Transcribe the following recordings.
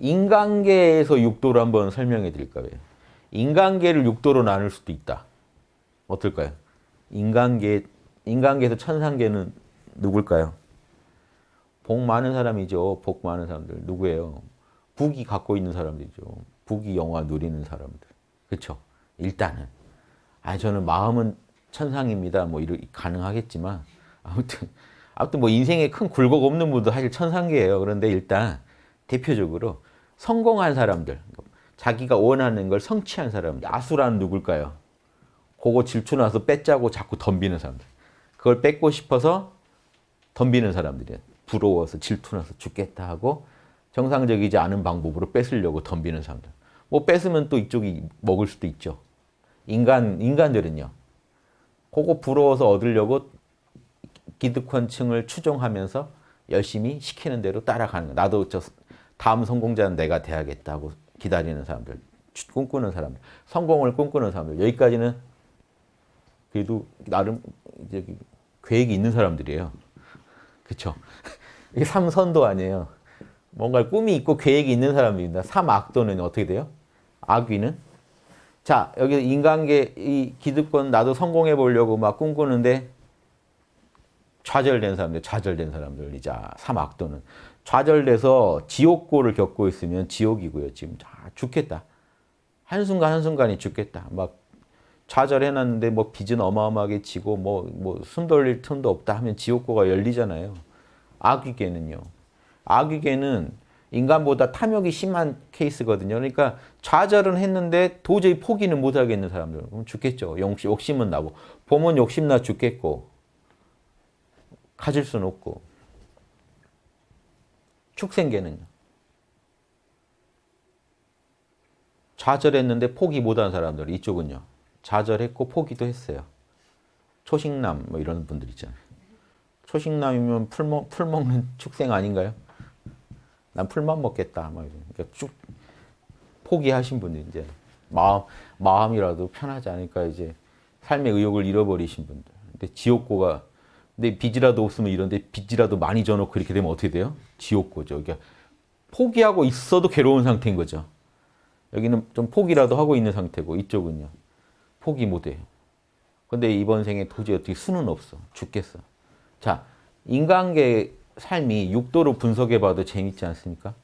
인간계에서 육도를 한번 설명해 드릴까요? 인간계를 육도로 나눌 수도 있다. 어떨까요? 인간계, 인간계에서 천상계는 누굴까요? 복 많은 사람이죠. 복 많은 사람들. 누구예요? 북이 갖고 있는 사람들이죠. 북이 영화 누리는 사람들. 그렇죠? 일단은. 아 저는 마음은 천상입니다. 뭐 이러 가능하겠지만 아무튼 아무튼 뭐 인생에 큰 굴곡 없는 분도 사실 천상계예요. 그런데 일단 대표적으로 성공한 사람들, 자기가 원하는 걸 성취한 사람들, 아수라는 누굴까요? 그거 질투나서 뺏자고 자꾸 덤비는 사람들. 그걸 뺏고 싶어서 덤비는 사람들이에요. 부러워서 질투나서 죽겠다 하고 정상적이지 않은 방법으로 뺏으려고 덤비는 사람들. 뭐 뺏으면 또 이쪽이 먹을 수도 있죠. 인간, 인간들은요. 그거 부러워서 얻으려고 기득권층을 추종하면서 열심히 시키는 대로 따라가는 거. 나도 저 다음 성공자는 내가 돼야겠다고 기다리는 사람들, 꿈꾸는 사람들, 성공을 꿈꾸는 사람들. 여기까지는 그래도 나름 이제 계획이 있는 사람들이에요. 그렇죠? 이게 삼선도 아니에요. 뭔가 꿈이 있고 계획이 있는 사람입니다. 삼악도는 어떻게 돼요? 악귀는? 자, 여기 인간계, 이 기득권 나도 성공해 보려고 막 꿈꾸는데 좌절된 사람들, 좌절된 사람들이자 삼악도는 좌절돼서 지옥고를 겪고 있으면 지옥이고요. 지금 아, 죽겠다. 한순간 한순간이 죽겠다. 막 좌절해놨는데 뭐 빚은 어마어마하게 지고 뭐, 뭐 숨 돌릴 틈도 없다 하면 지옥고가 열리잖아요. 아귀계는요. 아귀계는 인간보다 탐욕이 심한 케이스거든요. 그러니까 좌절은 했는데 도저히 포기는 못하겠는 사람들. 그럼 죽겠죠. 욕심은 나고. 보면 욕심나 죽겠고. 가질 수는 없고. 축생계는요. 좌절했는데 포기 못한 사람들. 이쪽은요. 좌절했고 포기도 했어요. 초식남 뭐 이런 분들 있잖아요. 초식남이면 풀, 먹, 풀 먹는 축생 아닌가요? 난 풀만 먹겠다. 막 그러니까 쭉 포기하신 분들 이제 마음 마음이라도 편하지 않을까 이제 삶의 의욕을 잃어버리신 분들. 근데 지옥고가 근데 빚이라도 없으면 이런데 빚이라도 많이 져놓고 이렇게 되면 어떻게 돼요? 지옥고죠. 그러니까 포기하고 있어도 괴로운 상태인 거죠. 여기는 좀 포기라도 하고 있는 상태고 이쪽은요. 포기 못해요. 근데 이번 생에 도저히 어떻게 수는 없어. 죽겠어. 자, 인간계 삶이 육도로 분석해봐도 재밌지 않습니까?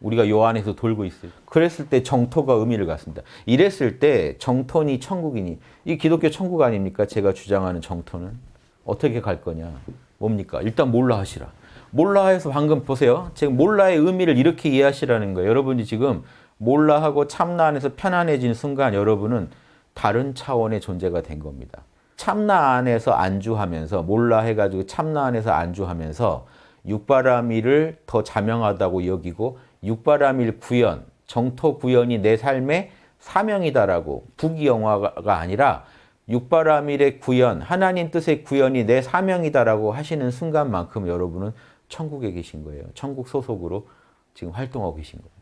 우리가 요 안에서 돌고 있어요. 그랬을 때 정토가 의미를 갖습니다. 이랬을 때 정토니 천국이니 이 기독교 천국 아닙니까? 제가 주장하는 정토는 어떻게 갈 거냐? 뭡니까? 일단 몰라 하시라. 몰라 해서 방금 보세요. 지금 몰라의 의미를 이렇게 이해하시라는 거예요. 여러분이 지금 몰라 하고 참나 안에서 편안해진 순간 여러분은 다른 차원의 존재가 된 겁니다. 참나 안에서 안주하면서 몰라 해가지고 참나 안에서 안주하면서 육바라밀을 더 자명하다고 여기고 육바라밀 구현, 정토 구현이 내 삶의 사명이다라고 부귀영화가 아니라 육바라밀의 구현, 하나님 뜻의 구현이 내 사명이다라고 하시는 순간만큼 여러분은 천국에 계신 거예요. 천국 소속으로 지금 활동하고 계신 거예요.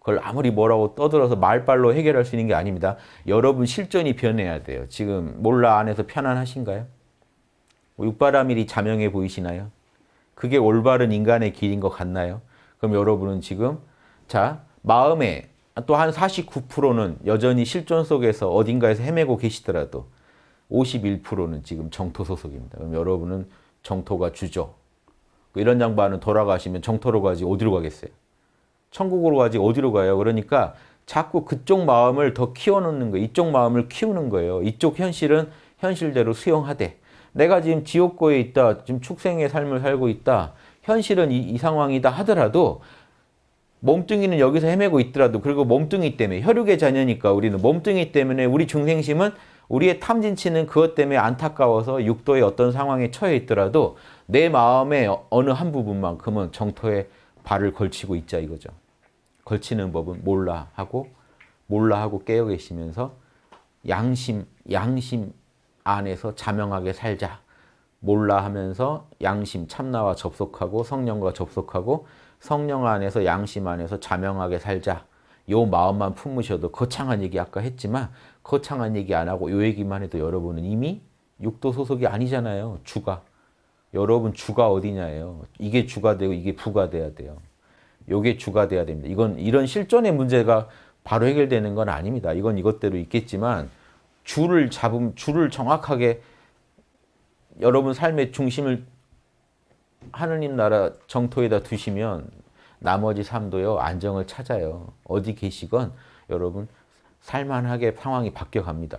그걸 아무리 뭐라고 떠들어서 말발로 해결할 수 있는 게 아닙니다. 여러분 실전이 변해야 돼요. 지금 몰라 안에서 편안하신가요? 육바라밀이 자명해 보이시나요? 그게 올바른 인간의 길인 것 같나요? 그럼 여러분은 지금 자 마음에 또 한 49%는 여전히 실존 속에서 어딘가에서 헤매고 계시더라도 51%는 지금 정토 소속입니다. 그럼 여러분은 정토가 주죠. 이런 양반은 돌아가시면 정토로 가지 어디로 가겠어요? 천국으로 가지 어디로 가요? 그러니까 자꾸 그쪽 마음을 더 키워놓는 거예요. 이쪽 마음을 키우는 거예요. 이쪽 현실은 현실대로 수용하되 내가 지금 지옥고에 있다. 지금 축생의 삶을 살고 있다. 현실은 이, 이 상황이다 하더라도 몸뚱이는 여기서 헤매고 있더라도 그리고 몸뚱이 때문에 혈육의 자녀니까 우리는 몸뚱이 때문에 우리 중생심은 우리의 탐진치는 그것 때문에 안타까워서 육도의 어떤 상황에 처해 있더라도 내 마음의 어느 한 부분만큼은 정토에 발을 걸치고 있자 이거죠. 걸치는 법은 몰라 하고 몰라 하고 깨어 계시면서 양심 양심 안에서 자명하게 살자. 몰라 하면서 양심 참나와 접속하고 성령과 접속하고 성령 안에서 양심 안에서 자명하게 살자. 요 마음만 품으셔도 거창한 얘기 아까 했지만 거창한 얘기 안 하고 요 얘기만 해도 여러분은 이미 육도 소속이 아니잖아요. 주가. 여러분 주가 어디냐예요. 이게 주가 되고 이게 부가 돼야 돼요. 요게 주가 돼야 됩니다. 이건 이런 실존의 문제가 바로 해결되는 건 아닙니다. 이건 이것대로 있겠지만 주를 잡음 주를 정확하게 여러분 삶의 중심을 하느님 나라 정토에다 두시면 나머지 삶도요 안정을 찾아요. 어디 계시건 여러분 살만하게 상황이 바뀌어 갑니다.